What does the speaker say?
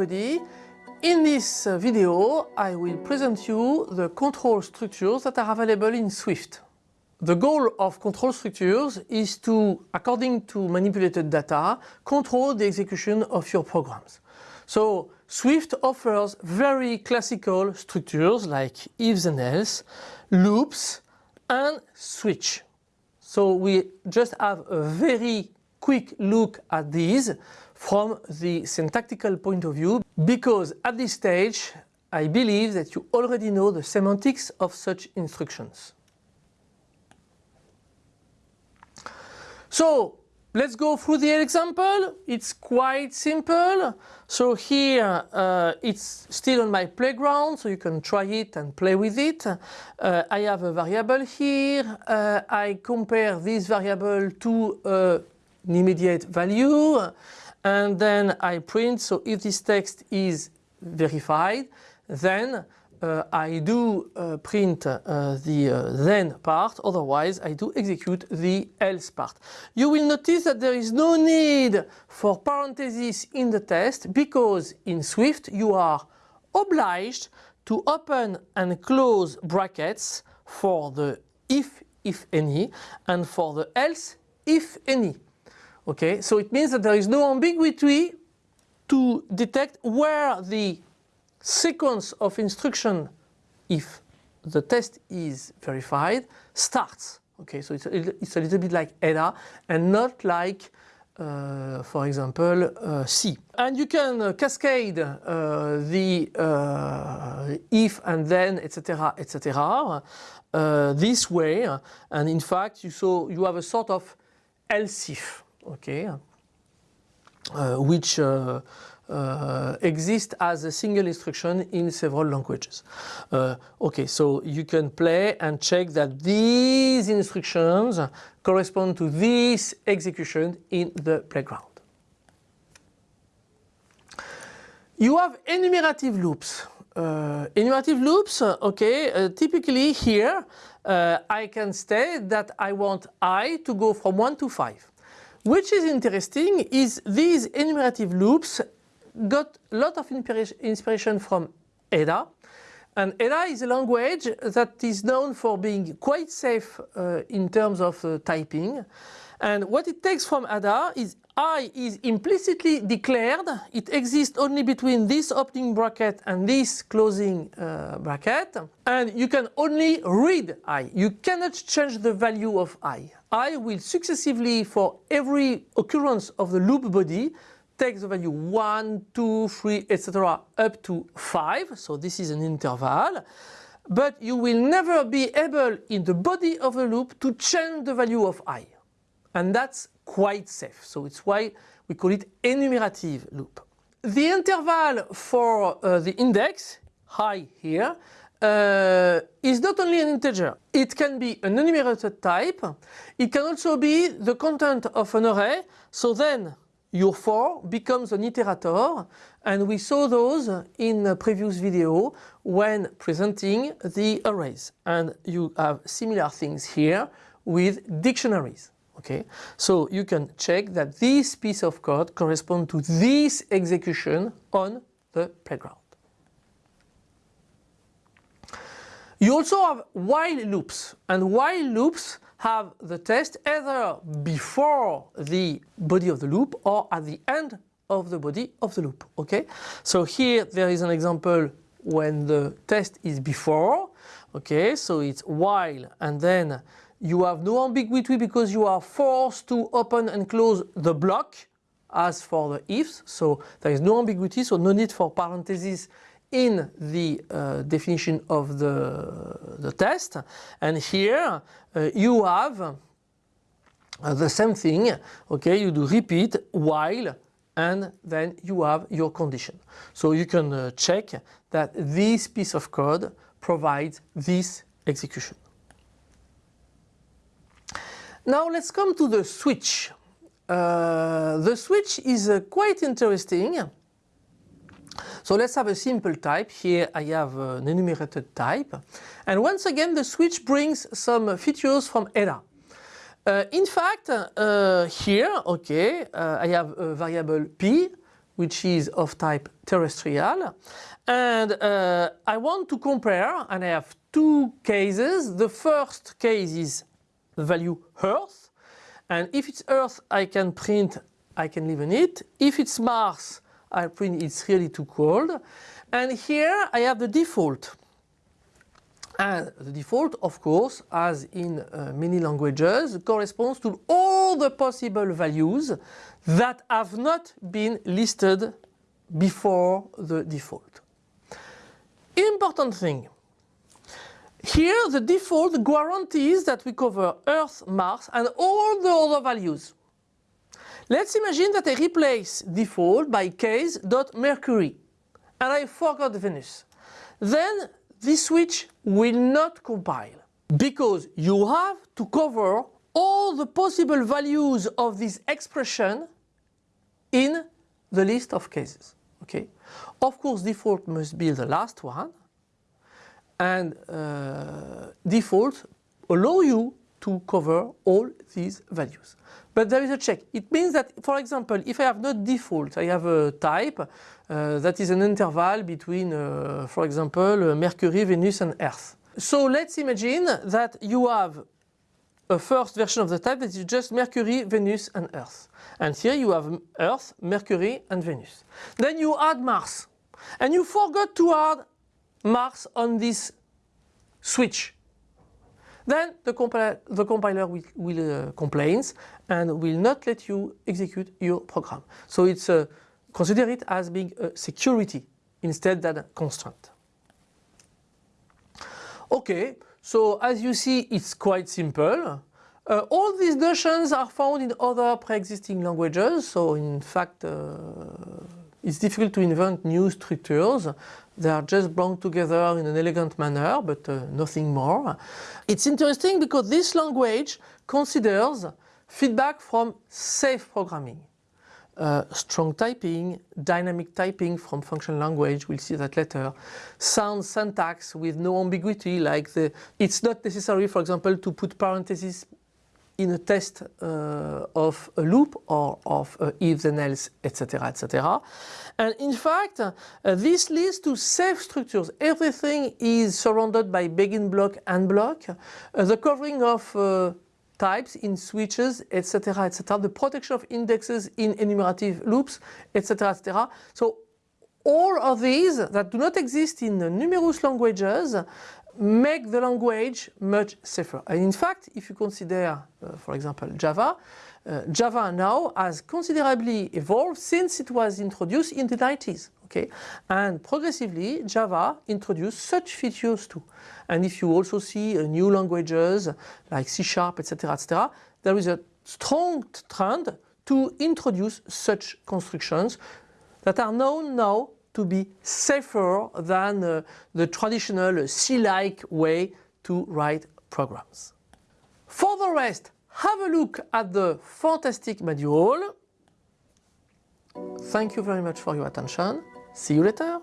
everybody. In this video I will present you the control structures that are available in Swift. The goal of control structures is to, according to manipulated data, control the execution of your programs. So Swift offers very classical structures like ifs and else, loops and switch. So we just have a very quick look at these from the syntactical point of view because at this stage I believe that you already know the semantics of such instructions. So let's go through the example. It's quite simple. So here uh, it's still on my playground so you can try it and play with it. Uh, I have a variable here. Uh, I compare this variable to uh, an immediate value and then I print so if this text is verified then uh, I do uh, print uh, the uh, then part otherwise I do execute the else part. You will notice that there is no need for parentheses in the test because in Swift you are obliged to open and close brackets for the if if any and for the else if any. Okay, so it means that there is no ambiguity to detect where the sequence of instruction, if the test is verified, starts. Okay, so it's a, it's a little bit like Ada and not like, uh, for example, uh, C. And you can uh, cascade uh, the uh, if and then, etc., etc., uh, this way. And in fact, you so you have a sort of else if okay, uh, which uh, uh, exist as a single instruction in several languages. Uh, okay, so you can play and check that these instructions correspond to this execution in the playground. You have enumerative loops. Uh, enumerative loops, okay, uh, typically here I can state that I want i to go from 1 to 5. Which is interesting is these enumerative loops got a lot of inspiration from Ada. And Ada is a language that is known for being quite safe uh, in terms of uh, typing. And what it takes from Ada is I is implicitly declared. It exists only between this opening bracket and this closing uh, bracket. And you can only read I. You cannot change the value of I. I will successively, for every occurrence of the loop body, take the value 1, 2, 3, etc. up to 5. So this is an interval. But you will never be able in the body of a loop to change the value of I. And that's quite safe. So it's why we call it enumerative loop. The interval for uh, the index, high here, uh, is not only an integer. It can be an enumerated type. It can also be the content of an array. So then your for becomes an iterator and we saw those in a previous video when presenting the arrays. And you have similar things here with dictionaries. Okay, so you can check that this piece of code corresponds to this execution on the playground. You also have while loops and while loops have the test either before the body of the loop or at the end of the body of the loop. Okay, so here there is an example when the test is before. Okay, so it's while and then you have no ambiguity because you are forced to open and close the block as for the ifs. So there is no ambiguity, so no need for parentheses in the uh, definition of the, the test. And here uh, you have uh, the same thing, okay, you do repeat while and then you have your condition. So you can uh, check that this piece of code provides this execution. Now let's come to the switch. Uh, the switch is quite interesting. So let's have a simple type. Here I have an enumerated type. And once again the switch brings some features from Ada. Uh, in fact, uh, here, okay, uh, I have a variable p which is of type terrestrial. And uh, I want to compare, and I have two cases. The first case is the value Earth. And if it's Earth, I can print, I can live in it. If it's Mars, I print it's really too cold. And here I have the default. And the default, of course, as in uh, many languages, corresponds to all the possible values that have not been listed before the default. Important thing. Here the default guarantees that we cover Earth, Mars and all the other values. Let's imagine that I replace default by case.mercury and I forgot Venus. Then this switch will not compile because you have to cover all the possible values of this expression in the list of cases. Okay. Of course default must be the last one and uh, default allow you to cover all these values. But there is a check. It means that, for example, if I have not default, I have a type uh, that is an interval between, uh, for example, uh, Mercury, Venus and Earth. So let's imagine that you have a first version of the type that is just Mercury, Venus and Earth. And here you have Earth, Mercury and Venus. Then you add Mars. And you forgot to add Mars on this switch. Then the compiler, the compiler will, will uh, complains and will not let you execute your program. So it's uh, consider it as being a security instead than a constraint. Okay, so as you see it's quite simple. Uh, all these notions are found in other pre-existing languages, so in fact uh, it's difficult to invent new structures. They are just belong together in an elegant manner, but uh, nothing more. It's interesting because this language considers feedback from safe programming. Uh, strong typing, dynamic typing from functional language, we'll see that later. Sound syntax with no ambiguity like the, it's not necessary for example to put parentheses in a test uh, of a loop or of uh, if then else etc etc and in fact uh, this leads to safe structures. Everything is surrounded by begin block and block. Uh, the covering of uh, types in switches etc etc the protection of indexes in enumerative loops etc etc so all of these that do not exist in numerous languages make the language much safer. And in fact, if you consider, uh, for example, Java, uh, Java now has considerably evolved since it was introduced in the 90s. Okay, and progressively Java introduced such features too. And if you also see uh, new languages like C Sharp, etc., etc., there is a strong trend to introduce such constructions that are known now to be safer than uh, the traditional C-like way to write programs. For the rest, have a look at the fantastic manual. Thank you very much for your attention. See you later.